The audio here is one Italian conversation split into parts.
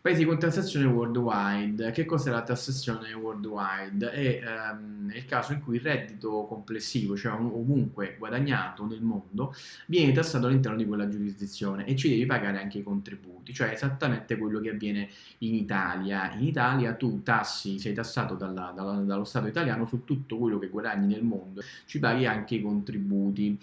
Paesi con tassazione worldwide. Che cos'è la tassazione worldwide? È ehm, il caso in cui il reddito complessivo, cioè ovunque guadagnato nel mondo, viene tassato all'interno di quella giurisdizione e ci devi pagare anche i contributi, cioè esattamente quello che avviene in Italia. In Italia tu tassi, sei tassato dalla, dalla, dallo Stato italiano su tutto quello che guadagni nel mondo, ci paghi anche i contributi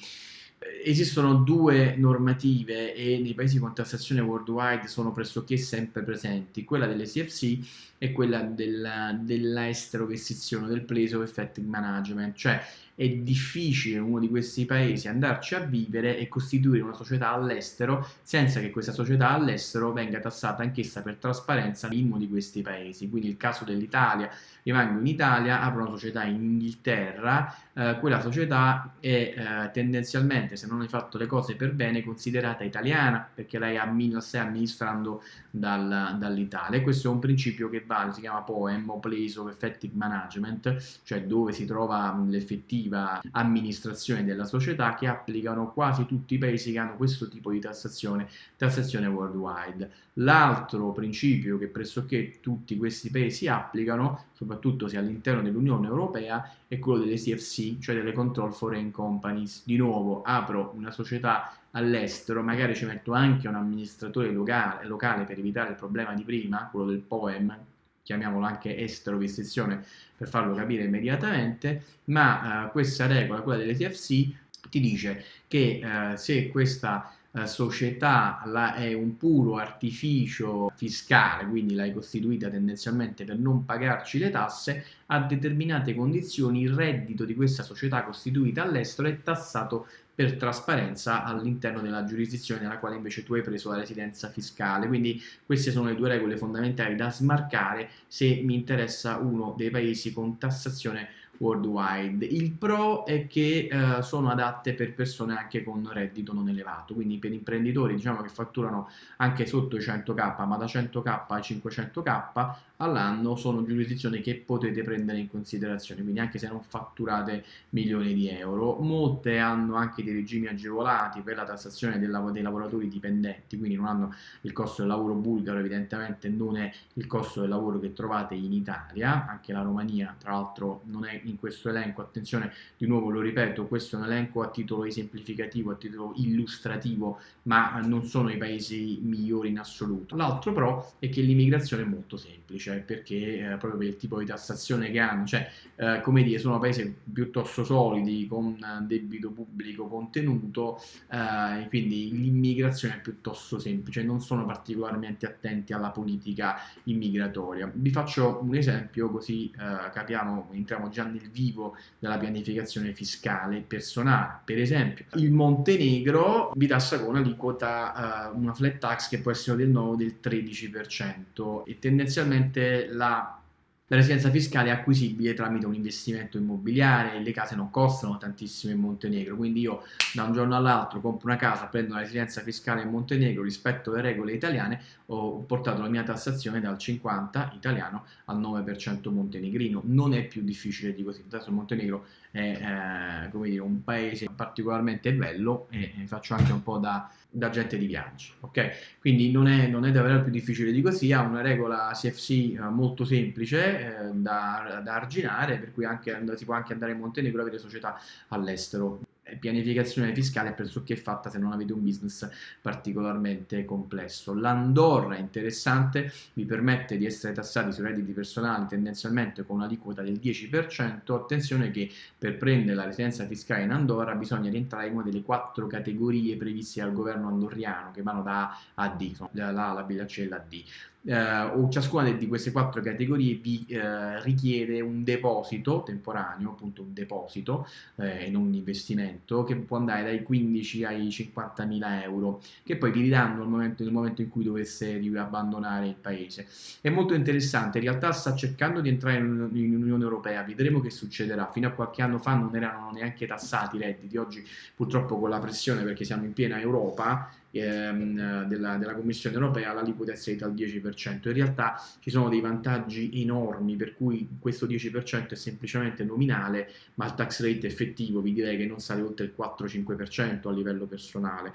esistono due normative e nei paesi con tassazione worldwide sono pressoché sempre presenti, quella delle CFC e quella della, della estero vestizione, del place of effective management, cioè è difficile in uno di questi paesi andarci a vivere e costituire una società all'estero senza che questa società all'estero venga tassata anch'essa per trasparenza in uno di questi paesi. Quindi il caso dell'Italia, rimango in Italia, apro una società in Inghilterra, eh, quella società è eh, tendenzialmente, se non hai fatto le cose per bene, considerata italiana perché lei ammina, stai amministrando dal, dall'Italia. Questo è un principio che vale, si chiama POEM o Place of Effective Management, cioè dove si trova l'effettivo effettiva amministrazione della società che applicano quasi tutti i paesi che hanno questo tipo di tassazione, tassazione worldwide. L'altro principio che pressoché tutti questi paesi applicano, soprattutto se all'interno dell'Unione Europea, è quello delle CFC, cioè delle Control Foreign Companies. Di nuovo, apro una società all'estero, magari ci metto anche un amministratore locale, locale per evitare il problema di prima, quello del POEM, chiamiamolo anche estero restrizione per farlo capire immediatamente, ma eh, questa regola, quella delle TFC, ti dice che eh, se questa eh, società la, è un puro artificio fiscale, quindi l'hai costituita tendenzialmente per non pagarci le tasse, a determinate condizioni il reddito di questa società costituita all'estero è tassato per trasparenza all'interno della giurisdizione nella quale invece tu hai preso la residenza fiscale. Quindi queste sono le due regole fondamentali da smarcare se mi interessa uno dei paesi con tassazione worldwide. Il pro è che eh, sono adatte per persone anche con reddito non elevato, quindi per imprenditori diciamo che fatturano anche sotto i 100k, ma da 100k a 500k all'anno sono giurisdizioni che potete prendere in considerazione, quindi anche se non fatturate milioni di euro. Molte hanno anche dei regimi agevolati per la tassazione dei, lav dei lavoratori dipendenti, quindi non hanno il costo del lavoro bulgaro, evidentemente non è il costo del lavoro che trovate in Italia, anche la Romania tra l'altro non è in questo elenco, attenzione di nuovo lo ripeto, questo è un elenco a titolo esemplificativo, a titolo illustrativo, ma non sono i paesi migliori in assoluto. L'altro pro è che l'immigrazione è molto semplice, perché eh, proprio per il tipo di tassazione che hanno, cioè eh, come dire, sono paesi piuttosto solidi, con debito pubblico contenuto, eh, quindi l'immigrazione è piuttosto semplice, non sono particolarmente attenti alla politica immigratoria. Vi faccio un esempio così eh, capiamo, entriamo già nel vivo della pianificazione fiscale personale. Per esempio, il Montenegro vi tassa con un'aliquota, uh, una flat tax che può essere del nuovo del 13% e tendenzialmente la la residenza fiscale è acquisibile tramite un investimento immobiliare, le case non costano tantissimo in Montenegro, quindi io da un giorno all'altro compro una casa, prendo la residenza fiscale in Montenegro rispetto alle regole italiane, ho portato la mia tassazione dal 50 italiano al 9% montenegrino. Non è più difficile di così, adesso il Montenegro è eh, dire, un paese particolarmente bello e, e faccio anche un po' da da gente di viaggio, ok? Quindi non è, non è, davvero più difficile di così, ha una regola CFC eh, molto semplice eh, da, da, arginare, per cui anche, si può anche andare in Montenegro e avere società all'estero pianificazione fiscale è pressoché fatta se non avete un business particolarmente complesso. L'Andorra è interessante, vi permette di essere tassati sui redditi personali tendenzialmente con un'aliquota del 10%, attenzione che per prendere la residenza fiscale in Andorra bisogna rientrare in una delle quattro categorie previste dal governo andorriano che vanno da A a D, la A, la B, la C e la D eh, o ciascuna di queste quattro categorie vi eh, richiede un deposito temporaneo, appunto un deposito eh, e non un investimento che può andare dai 15 ai 50 mila euro che poi vi ridanno nel momento, nel momento in cui dovesse abbandonare il paese. È molto interessante, in realtà sta cercando di entrare in, in Unione Europea, vedremo che succederà. Fino a qualche anno fa non erano neanche tassati i redditi, oggi purtroppo con la pressione perché siamo in piena Europa ehm, della, della, Commissione europea l'aliquota è salita al 10%. In realtà ci sono dei vantaggi enormi per cui questo 10% è semplicemente nominale, ma il tax rate effettivo vi direi che non sale oltre il 4-5% a livello personale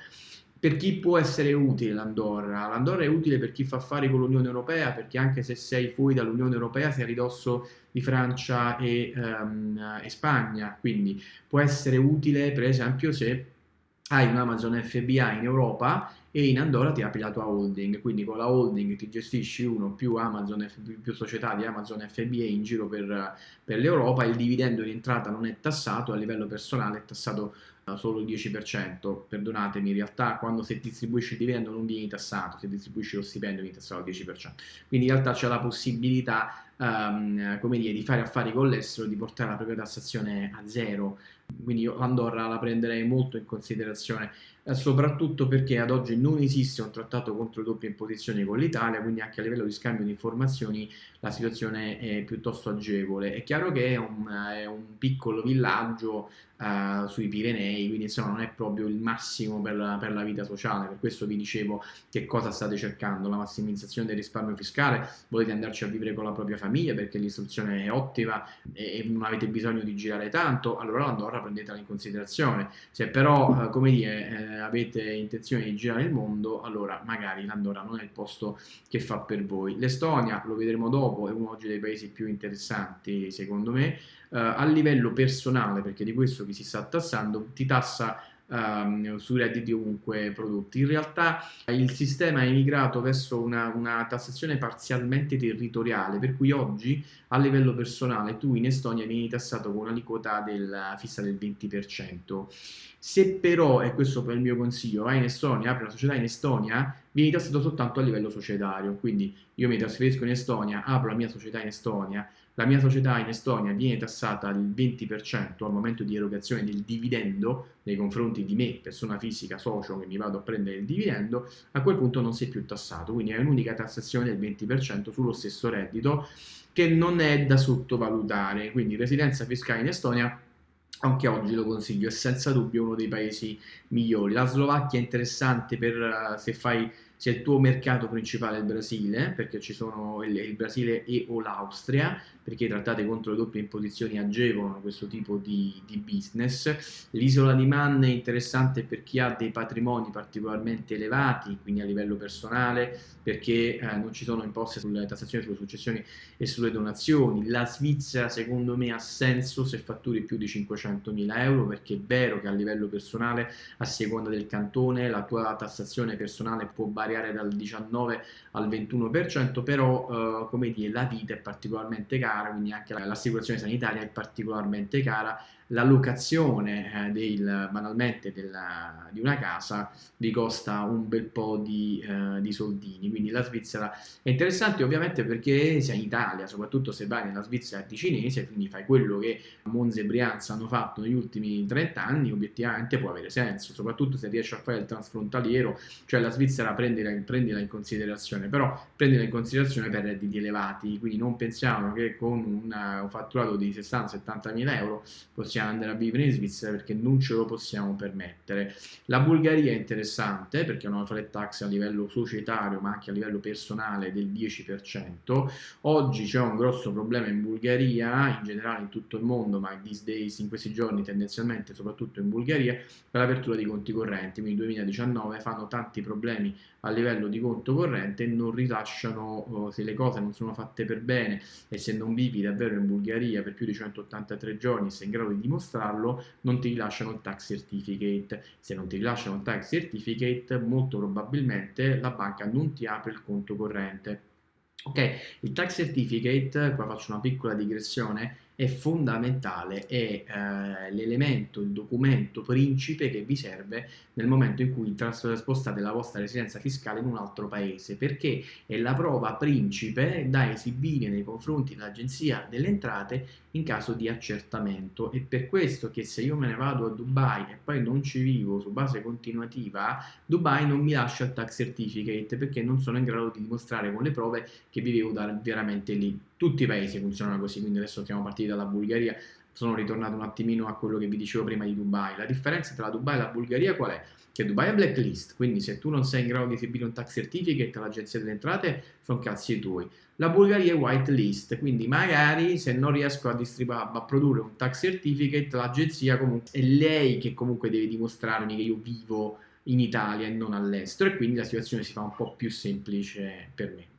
per chi può essere utile l'Andorra? L'Andorra è utile per chi fa affari con l'Unione Europea, perché anche se sei fuori dall'Unione Europea sei a ridosso di Francia e, um, e Spagna, quindi può essere utile per esempio se hai un Amazon FBA in Europa e in Andorra ti apri la tua holding, quindi con la holding ti gestisci uno più Amazon, più società di Amazon FBA in giro per, per l'Europa, il dividendo in entrata non è tassato, a livello personale è tassato solo il 10%, perdonatemi, in realtà quando se distribuisci il dividendo non vieni tassato, se distribuisci lo stipendio vieni tassato al 10%, quindi in realtà c'è la possibilità um, come dire, di fare affari con l'estero, di portare la propria tassazione a zero, quindi io l'Andorra la prenderei molto in considerazione, eh, soprattutto perché ad oggi non esiste un trattato contro le doppie imposizioni con l'Italia, quindi anche a livello di scambio di informazioni la situazione è piuttosto agevole. È chiaro che è un, è un piccolo villaggio uh, sui Pirenei, quindi insomma non è proprio il massimo per la, per la, vita sociale, per questo vi dicevo che cosa state cercando, la massimizzazione del risparmio fiscale, volete andarci a vivere con la propria famiglia perché l'istruzione è ottima e, non avete bisogno di girare tanto, allora l'Andorra prendetela in considerazione, se però uh, come dire eh, avete intenzione di girare il mondo, allora magari l'Andorra non è il posto che fa per voi. L'Estonia, lo vedremo dopo, è uno oggi dei paesi più interessanti secondo me, uh, a livello personale, perché di questo vi si sta tassando, ti tassa um, sui redditi ovunque prodotti. In realtà il sistema è migrato verso una, una, tassazione parzialmente territoriale, per cui oggi a livello personale tu in Estonia vieni tassato con un'aliquota fissa del 20%. Se però, e questo è il mio consiglio, vai in Estonia, apri una società in Estonia, vieni tassato soltanto a livello societario, quindi io mi trasferisco in Estonia, apro la mia società in Estonia, la mia società in Estonia viene tassata al 20% al momento di erogazione del dividendo nei confronti di me, persona fisica, socio che mi vado a prendere il dividendo, a quel punto non sei più tassato, quindi è un'unica tassazione del 20% sullo stesso reddito che non è da sottovalutare, quindi residenza fiscale in Estonia anche oggi lo consiglio, è senza dubbio uno dei paesi migliori. La Slovacchia è interessante per uh, se fai se il tuo mercato principale è il Brasile, perché ci sono il, il Brasile e o l'Austria, perché i trattati contro le doppie imposizioni agevolano questo tipo di, di business. L'isola di Man è interessante per chi ha dei patrimoni particolarmente elevati, quindi a livello personale, perché eh, non ci sono imposte sulle tassazioni sulle successioni e sulle donazioni. La Svizzera secondo me ha senso se fatturi più di 500.000 euro, perché è vero che a livello personale, a seconda del cantone, la tua tassazione personale può variare variare dal 19 al 21%, però eh, come dire, la vita è particolarmente cara, quindi anche l'assicurazione sanitaria è particolarmente cara la locazione eh, del, banalmente della, di una casa vi costa un bel po' di, eh, di, soldini, quindi la Svizzera è interessante ovviamente perché sei in Italia, soprattutto se vai nella Svizzera di cinese, quindi fai quello che Monza e Brianza hanno fatto negli ultimi 30 anni, obiettivamente può avere senso, soprattutto se riesci a fare il transfrontaliero, cioè la Svizzera prendila, prendila in considerazione, però prendila in considerazione per redditi elevati, quindi non pensiamo che con un fatturato di 60-70 mila euro possiamo possiamo andare a vivere in Svizzera perché non ce lo possiamo permettere. La Bulgaria è interessante perché ha una flat tax a livello societario ma anche a livello personale del 10%. Oggi c'è un grosso problema in Bulgaria, in generale in tutto il mondo, ma these days, in questi giorni tendenzialmente soprattutto in Bulgaria, per l'apertura di conti correnti, quindi 2019 fanno tanti problemi a livello di conto corrente e non rilasciano, oh, se le cose non sono fatte per bene e se non vivi davvero in Bulgaria per più di 183 giorni sei in grado di dimostrarlo, non ti rilasciano il tax certificate. Se non ti rilasciano il tax certificate, molto probabilmente la banca non ti apre il conto corrente. Ok, il tax certificate, qua faccio una piccola digressione, è fondamentale, è eh, l'elemento, il documento principe che vi serve nel momento in cui spostate la vostra residenza fiscale in un altro paese, perché è la prova principe da esibire nei confronti dell'Agenzia delle Entrate in caso di accertamento. È per questo che se io me ne vado a Dubai e poi non ci vivo su base continuativa, Dubai non mi lascia il tax certificate perché non sono in grado di dimostrare con le prove che vivevo veramente lì. Tutti i paesi funzionano così, quindi adesso siamo partiti dalla Bulgaria, sono ritornato un attimino a quello che vi dicevo prima di Dubai. La differenza tra Dubai e la Bulgaria qual è? Che Dubai è blacklist, quindi se tu non sei in grado di esibire un tax certificate all'agenzia delle entrate, sono cazzi tuoi. La Bulgaria è whitelist, quindi magari se non riesco a, a produrre un tax certificate, l'agenzia comunque è lei che comunque deve dimostrarmi che io vivo in Italia e non all'estero e quindi la situazione si fa un po' più semplice per me.